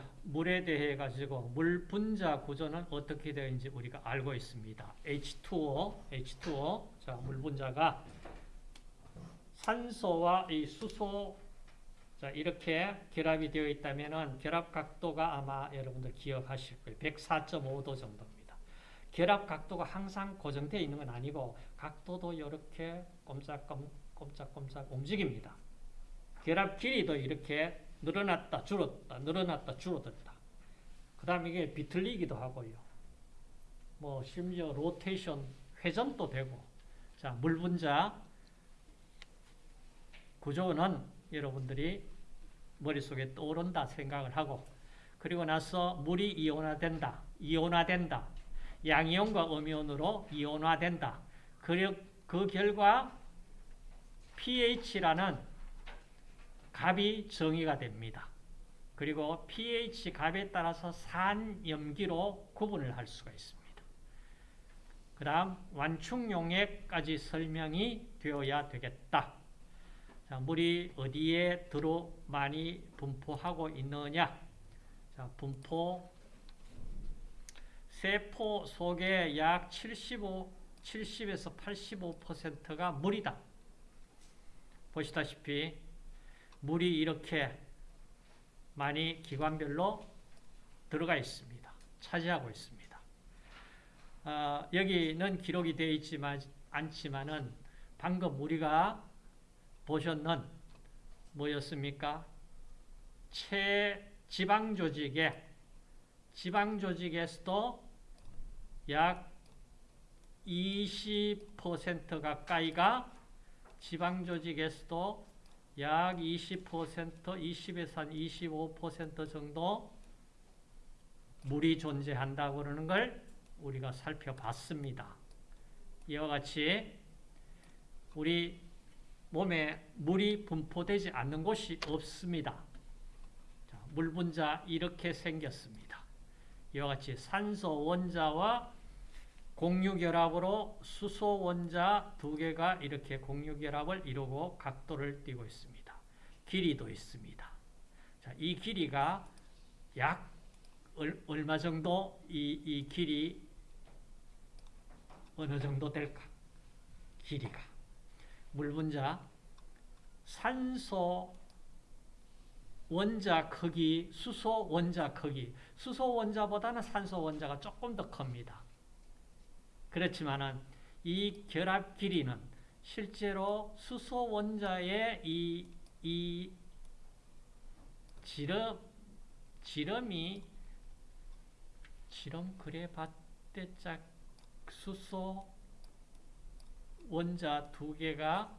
자, 물에 대해 가지고 물 분자 구조는 어떻게 되는지 우리가 알고 있습니다. H2O, H2O. 자, 물 분자가 산소와 이 수소 자, 이렇게 결합이 되어 있다면은 결합 각도가 아마 여러분들 기억하실 거예요. 104.5도 정도입니다. 결합 각도가 항상 고정되어 있는 건 아니고 각도도 이렇게 꼼짝꼼짝꼼짝 움직입니다. 결합 길이도 이렇게 늘어났다 줄었다 늘어났다 줄어들다. 그 다음 이게 비틀리기도 하고요. 뭐 심지어 로테이션 회전도 되고 자 물분자 구조는 여러분들이 머릿속에 떠오른다 생각을 하고 그리고 나서 물이 이온화된다. 이온화된다. 양이온과 음이온으로 이온화된다. 그, 그 결과 pH라는 값이 정의가 됩니다. 그리고 pH 값에 따라서 산염기로 구분을 할 수가 있습니다. 그 다음 완충용액까지 설명이 되어야 되겠다. 자, 물이 어디에 들어 많이 분포하고 있느냐? 자, 분포 세포 속에 약 75, 70에서 85%가 물이다. 보시다시피 물이 이렇게 많이 기관별로 들어가 있습니다. 차지하고 있습니다. 어, 여기는 기록이 되어 있지만 않지만은 방금 우리가 보셨는 뭐였습니까? 체지방 조직에 지방 조직에서도 약 20% 가까이가 지방 조직에서도 약 20%, 20에서 한 25% 정도 물이 존재한다고 그러는 걸 우리가 살펴봤습니다. 이와 같이 우리 몸에 물이 분포되지 않는 곳이 없습니다. 자, 물 분자 이렇게 생겼습니다. 이와 같이 산소 원자와 공유결합으로 수소 원자 두 개가 이렇게 공유결합을 이루고 각도를 띠고 있습니다. 길이도 있습니다. 자, 이 길이가 약 얼 마 정도 이, 이 길이 어느 정도 될까? 길이가. 물 분자 산소 원자 크기, 수소 원자 크기. 수소 원자보다는 산소 원자가 조금 더 큽니다. 그렇지만은 이 결합 길이는 실제로 수소 원자의 이, 이 지름, 지름이 지름 그래 봤대짝 수소 원자 두 개가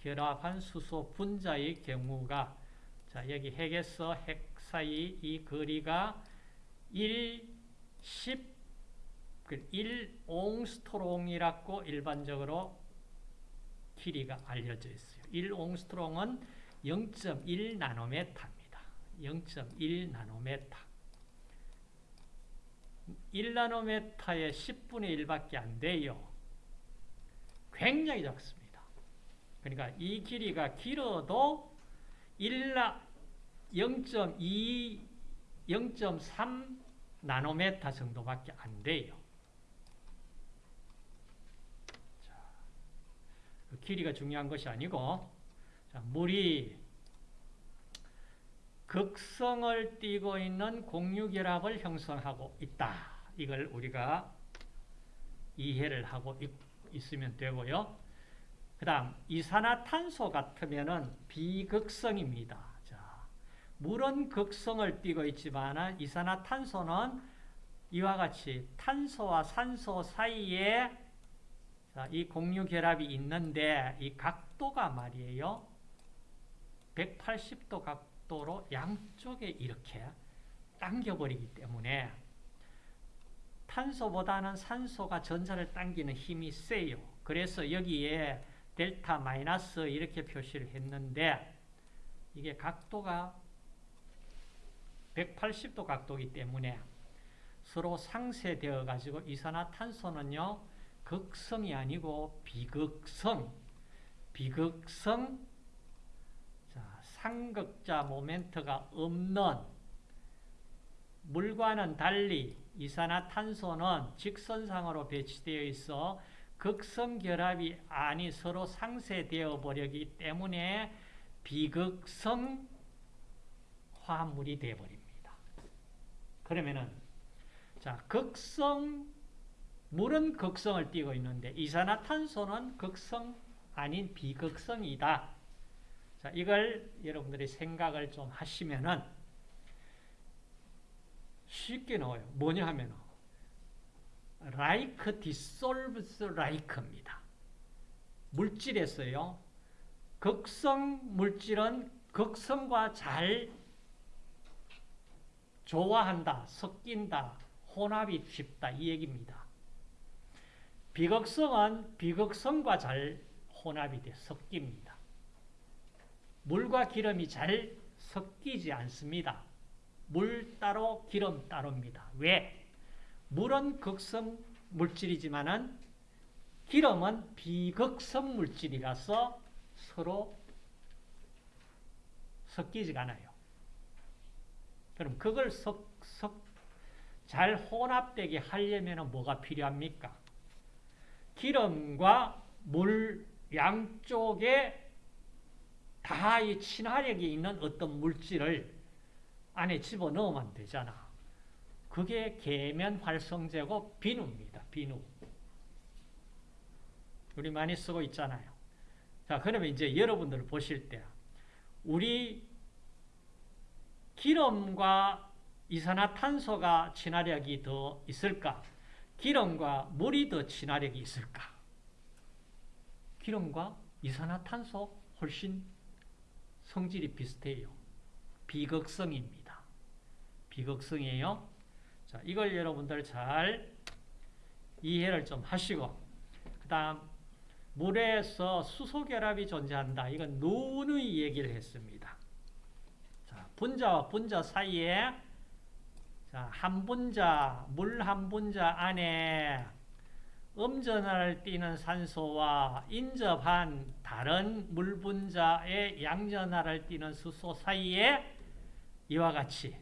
결합한 수소 분자의 경우가 자 여기 핵에서 핵 사이 이 거리가 1, 10, 1옹스트롱이라고 일반적으로 길이가 알려져 있어요. 1옹스트롱은 0.1 나노메타입니다. 0.1 나노메타. 1나노메타의 10분의 1밖에 안 돼요. 굉장히 작습니다. 그러니까 이 길이가 길어도 0.2, 0.3 나노메타 정도밖에 안 돼요. 자, 그 길이가 중요한 것이 아니고 자, 물이 극성을 띠고 있는 공유결합을 형성하고 있다. 이걸 우리가 이해를 하고 있으면 되고요. 그 다음 이산화탄소 같으면 비극성입니다. 자, 물은 극성을 띠고 있지만 이산화탄소는 이와 같이 탄소와 산소 사이에 자, 이 공유 결합이 있는데 이 각도가 말이에요. 180도 각도로 양쪽에 이렇게 당겨버리기 때문에 탄소보다는 산소가 전자를 당기는 힘이 세요. 그래서 여기에 델타 마이너스 이렇게 표시를 했는데 이게 각도가 180도 각도이기 때문에 서로 상쇄되어 가지고 이산화탄소는요 극성이 아니고 비극성 비극성 자, 상극자 모멘트가 없는 물과는 달리 이산화탄소는 직선상으로 배치되어 있어 극성 결합이 아니 서로 상쇄되어 버리기 때문에 비극성 화합물이 되어 버립니다. 그러면은 자, 극성 물은 극성을 띠고 있는데 이산화탄소는 극성 아닌 비극성이다. 자, 이걸 여러분들이 생각을 좀 하시면은 쉽게 나와요. 뭐냐 하면 like dissolves like입니다. 물질에서요. 극성 물질은 극성과 잘 조화한다, 섞인다, 혼합이 쉽다 이 얘기입니다. 비극성은 비극성과 잘 혼합이 돼 섞입니다. 물과 기름이 잘 섞이지 않습니다. 물 따로 기름 따로입니다. 왜? 물은 극성 물질이지만은 기름은 비극성 물질이라서 서로 섞이지가 않아요. 그럼 그걸 섞, 섞, 잘 혼합되게 하려면 뭐가 필요합니까? 기름과 물 양쪽에 다 이 친화력이 있는 어떤 물질을 안에 집어넣으면 되잖아. 그게 계면 활성제고 비누입니다. 비누. 우리 많이 쓰고 있잖아요. 자, 그러면 이제 여러분들 보실 때 우리 기름과 이산화탄소가 친화력이 더 있을까? 기름과 물이 더 친화력이 있을까? 기름과 이산화탄소 훨씬 성질이 비슷해요. 비극성입니다. 비극성이에요. 자, 이걸 여러분들 잘 이해를 좀 하시고 그 다음 물에서 수소결합이 존재한다. 이건 누누이 얘기를 했습니다. 자, 분자와 분자 사이에 자, 한 분자, 물 한 분자 안에 음전하를 띠는 산소와 인접한 다른 물 분자의 양전하를 띠는 수소 사이에 이와 같이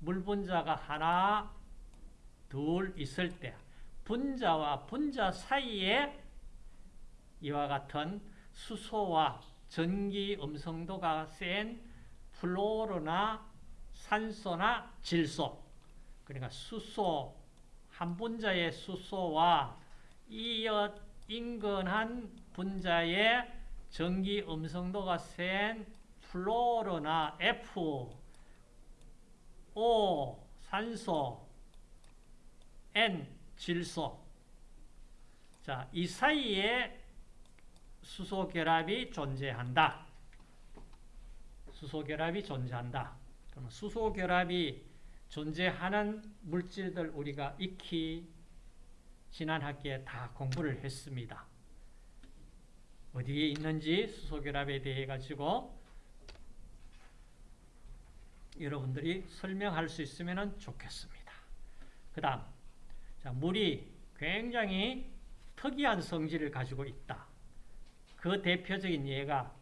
물 분자가 하나, 둘 있을 때 분자와 분자 사이에 이와 같은 수소와 전기 음성도가 센 플로르나 산소나 질소 그러니까 수소 한 분자의 수소와 이어 인근한 분자의 전기 음성도가 센 플로르나 F, O, 산소, N, 질소. 자, 이 사이에 수소 결합이 존재한다. 수소 결합이 존재한다. 그럼 수소 결합이 존재하는 물질들 우리가 익히 지난 학기에 다 공부를 했습니다. 어디에 있는지 수소결합에 대해 가지고 여러분들이 설명할 수 있으면 좋겠습니다. 그 다음 물이 굉장히 특이한 성질을 가지고 있다. 그 대표적인 예가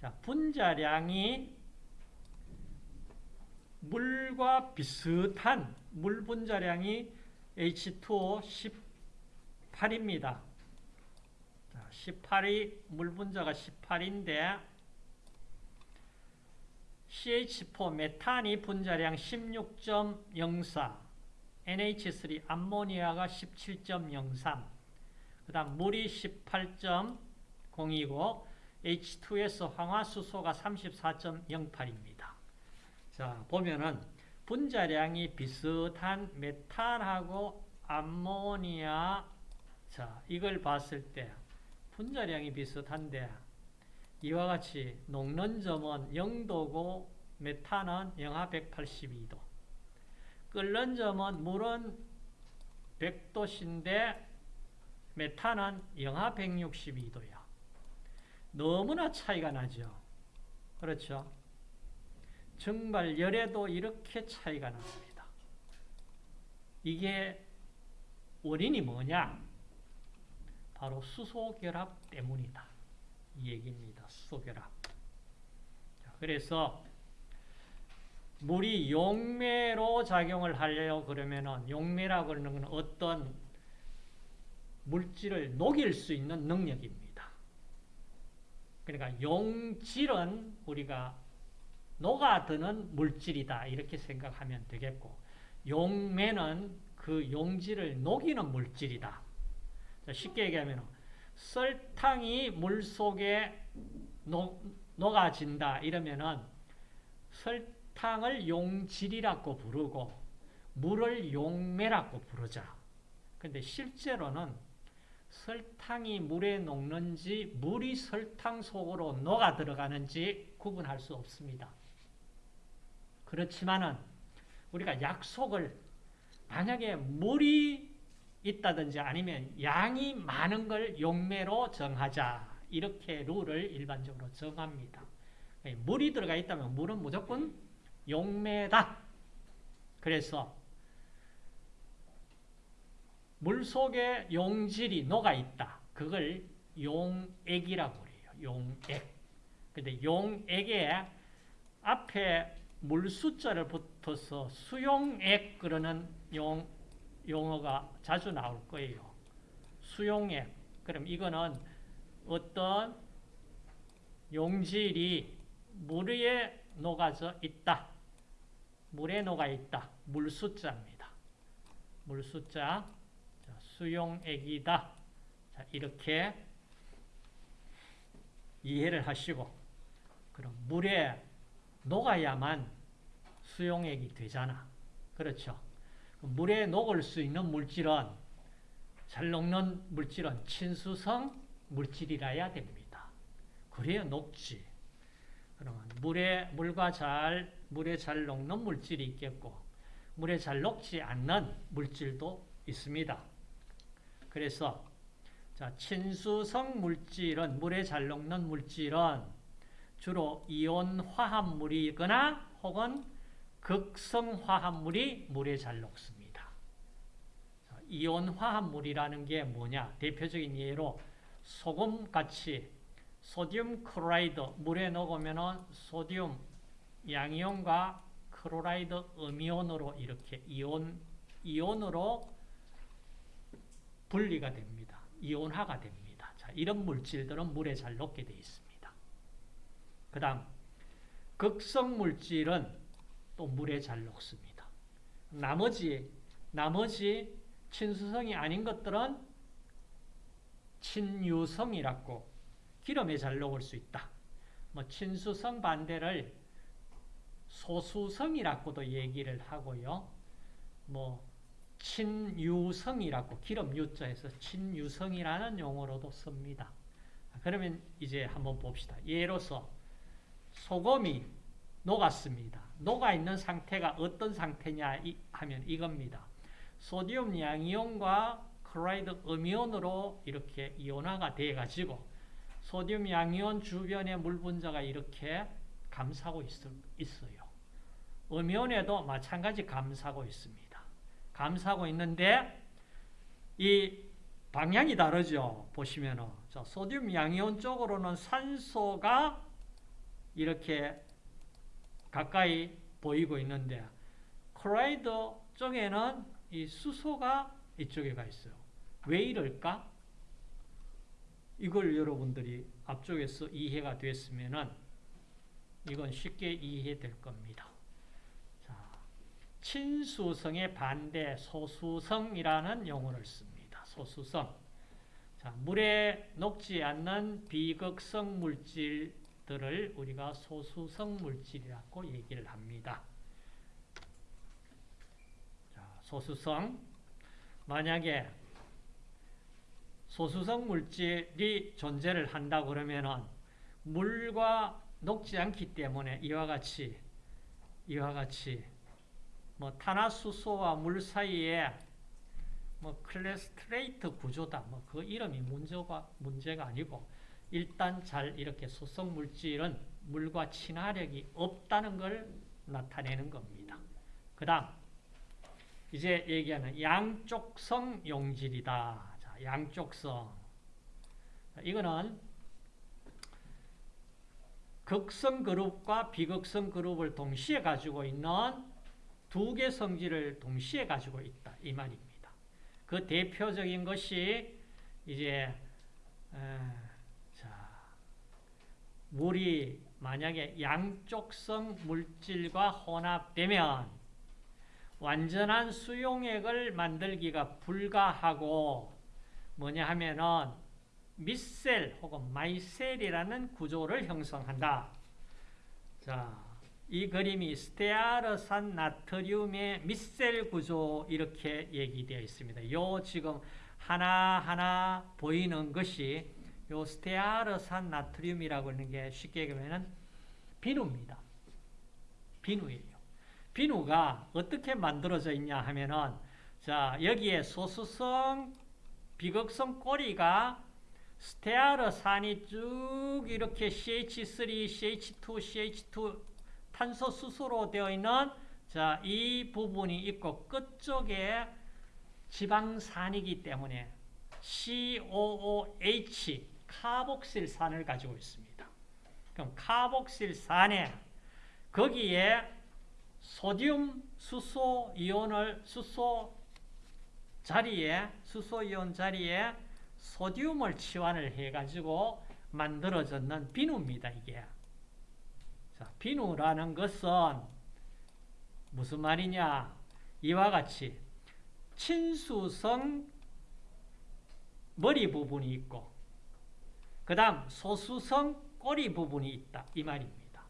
자, 분자량이 물과 비슷한 물 분자량이 H2O 18입니다. 18이 물 분자가 18인데 CH4 메탄이 분자량 16.04 NH3 암모니아가 17.03그 다음 물이 18.0이고 H2S 황화수소가 34.08입니다. 자 보면은 분자량이 비슷한 메탄하고 암모니아 자 이걸 봤을 때 분자량이 비슷한데 이와 같이 녹는 점은 0도고 메탄은 영하 182도. 끓는 점은 물은 100도인데 메탄은 영하 162도야. 너무나 차이가 나죠. 그렇죠? 정말 열에도 이렇게 차이가 납니다. 이게 원인이 뭐냐 바로 수소결합 때문이다. 이 얘기입니다. 수소결합. 그래서 물이 용매로 작용을 하려 그러면은 용매라고 그러는 건 어떤 물질을 녹일 수 있는 능력입니다. 그러니까 용질은 우리가 녹아드는 물질이다 이렇게 생각하면 되겠고 용매는 그 용질을 녹이는 물질이다. 쉽게 얘기하면 설탕이 물 속에 녹, 녹아진다 이러면은 설탕을 용질이라고 부르고 물을 용매라고 부르자. 근데 실제로는 설탕이 물에 녹는지 물이 설탕 속으로 녹아 들어가는지 구분할 수 없습니다. 그렇지만은 우리가 약속을 만약에 물이 있다든지 아니면 양이 많은 걸 용매로 정하자. 이렇게 룰을 일반적으로 정합니다. 물이 들어가 있다면 물은 무조건 용매다. 그래서 물 속에 용질이 녹아 있다. 그걸 용액이라고 그래요. 용액. 근데 용액에 앞에 물 숫자를 붙어서 수용액 그러는 용, 용어가 자주 나올 거예요. 수용액. 그럼 이거는 어떤 용질이 물에 녹아져 있다. 물에 녹아 있다. 물 숫자입니다. 물 숫자. 수용액이다. 자, 이렇게 이해를 하시고 그럼 물에 녹아야만 수용액이 되잖아. 그렇죠? 물에 녹을 수 있는 물질은 잘 녹는 물질은 친수성 물질이라야 됩니다. 그래야 녹지. 그러면 물에 물과 잘 물에 잘 녹는 물질이 있겠고 물에 잘 녹지 않는 물질도 있습니다. 그래서 자, 친수성 물질은 물에 잘 녹는 물질은 주로 이온 화합물이거나 혹은 극성 화합물이 물에 잘 녹습니다. 이온 화합물이라는 게 뭐냐? 대표적인 예로 소금같이 sodium chloride 물에 녹으면 sodium 양이온과 chloride 음이온으로 이렇게 이온 이온으로 분리가 됩니다. 이온화가 됩니다. 자, 이런 물질들은 물에 잘 녹게 되어 있습니다. 그 다음 극성 물질은 또 물에 잘 녹습니다. 나머지 나머지 친수성이 아닌 것들은 친유성이라고 기름에 잘 녹을 수 있다. 뭐 친수성 반대를 소수성이라고도 얘기를 하고요. 뭐 친유성이라고 기름 유자에서 친유성이라는 용어로도 씁니다. 그러면 이제 한번 봅시다. 예로서 소금이 녹았습니다. 녹아 있는 상태가 어떤 상태냐 하면 이겁니다. 소디움 양이온과 클로라이드 음이온으로 이렇게 이온화가 돼 가지고 소디움 양이온 주변의 물 분자가 이렇게 감싸고 있어요. 음이온에도 마찬가지 감싸고 있습니다. 감싸고 있는데 이 방향이 다르죠. 보시면은 자, 소듐 양이온 쪽으로는 산소가 이렇게 가까이 보이고 있는데 클로라이드 쪽에는 이 수소가 이쪽에 가 있어요. 왜 이럴까? 이걸 여러분들이 앞쪽에서 이해가 됐으면은 이건 쉽게 이해될 겁니다. 친수성의 반대 소수성이라는 용어를 씁니다. 소수성. 자, 물에 녹지 않는 비극성 물질들을 우리가 소수성 물질이라고 얘기를 합니다. 자, 소수성. 만약에 소수성 물질이 존재를 한다 그러면은 물과 녹지 않기 때문에 이와 같이 이와 같이 뭐 탄화수소와 물 사이에 뭐 클레스트레이트 구조다. 뭐 그 이름이 문제가 문제가 아니고 일단 잘 이렇게 수성 물질은 물과 친화력이 없다는 걸 나타내는 겁니다. 그다음 이제 얘기하는 양쪽성 용질이다. 자, 양쪽성. 이거는 극성 그룹과 비극성 그룹을 동시에 가지고 있는 두 개 성질을 동시에 가지고 있다 이 말입니다. 그 대표적인 것이 이제 에, 자 물이 만약에 양쪽성 물질과 혼합되면 완전한 수용액을 만들기가 불가하고 뭐냐 하면은 미셀 혹은 마이셀이라는 구조를 형성한다. 자, 이 그림이 스테아르산 나트륨의 미셀 구조 이렇게 얘기되어 있습니다. 요 지금 하나하나 보이는 것이 요 스테아르산 나트륨이라고 하는 게 쉽게 얘기하면 비누입니다. 비누예요. 비누가 어떻게 만들어져 있냐 하면은 자, 여기에 소수성 비극성 꼬리가 스테아르산이 쭉 이렇게 CH3, CH2, CH2 탄소 수소로 되어 있는 자, 이 부분이 있고 끝쪽에 지방산이기 때문에 COOH 카복실산을 가지고 있습니다. 그럼 카복실산에 거기에 소듐 수소 이온을 수소 자리에 수소 이온 자리에 소듐을 치환을 해 가지고 만들어졌는 비누입니다, 이게. 자, 비누라는 것은 무슨 말이냐? 이와 같이 친수성 머리 부분이 있고 그 다음 소수성 꼬리 부분이 있다 이 말입니다.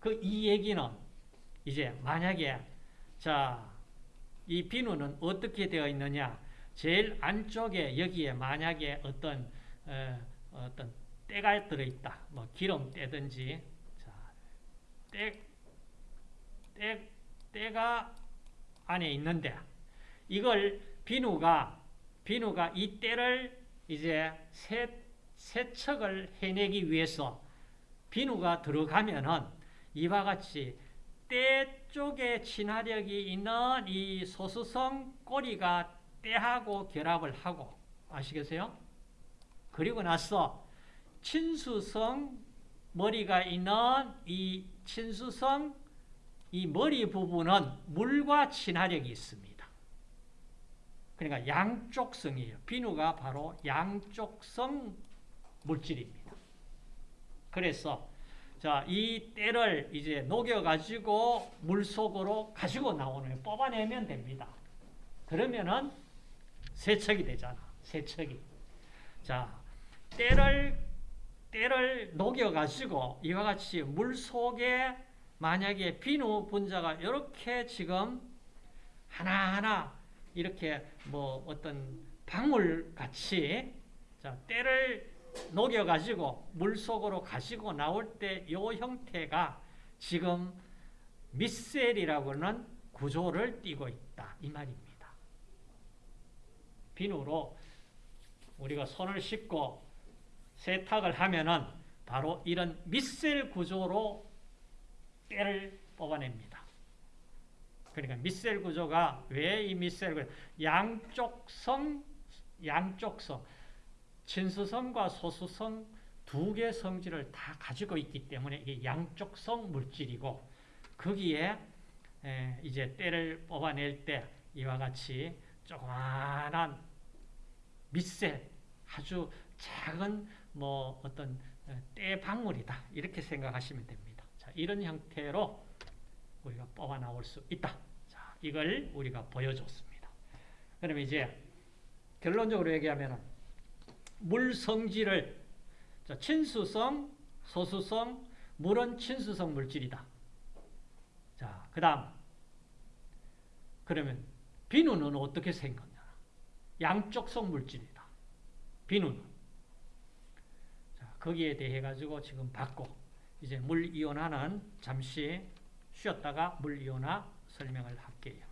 그 이 얘기는 이제 만약에 자 이 비누는 어떻게 되어 있느냐? 제일 안쪽에 여기에 만약에 어떤 어, 어떤 때가 들어 있다. 뭐 기름 때든지 자, 때, 때 때가 안에 있는데 이걸 비누가 비누가 이 때를 이제 세, 세척을 해내기 위해서 비누가 들어가면은 이와 같이 때 쪽에 친화력이 있는 이 소수성 꼬리가 때하고 결합을 하고 아시겠어요? 그리고 나서 친수성 머리가 있는 이 친수성 이 머리 부분은 물과 친화력이 있습니다. 그러니까 양쪽성이에요. 비누가 바로 양쪽성 물질입니다. 그래서 자, 이 때를 이제 녹여가지고 물 속으로 가지고 나오는 뽑아내면 됩니다. 그러면은 세척이 되잖아. 세척이. 자, 때를 때를 녹여가지고 이와 같이 물 속에 만약에 비누 분자가 이렇게 지금 하나하나 이렇게 뭐 어떤 방울 같이 자, 때를 녹여가지고 물 속으로 가지고 나올 때 이 형태가 지금 미셀이라고 는 구조를 띠고 있다. 이 말입니다. 비누로 우리가 손을 씻고 세탁을 하면은 바로 이런 미셀 구조로 때를 뽑아냅니다. 그러니까 미셀 구조가 왜 이 미셀 구조? 양쪽성, 양쪽성, 친수성 과 소수성 두 개 성질을 다 가지고 있기 때문에 이게 양쪽성 물질이고 거기에 이제 때를 뽑아낼 때 이와 같이 조그만한 밑새 아주 작은 뭐 어떤 때 방울이다 이렇게 생각하시면 됩니다. 자, 이런 형태로 우리가 뽑아 나올 수 있다. 자, 이걸 우리가 보여줬습니다. 그러면 이제 결론적으로 얘기하면 물 성질을 자, 친수성, 소수성, 물은 친수성 물질이다. 자, 그 다음 그러면 비누는 어떻게 생겼냐? 양쪽성 물질이다. 비누는. 자, 거기에 대해 가지고 지금 받고 이제 물 이온화는 잠시 쉬었다가 물 이온화 설명을 할게요.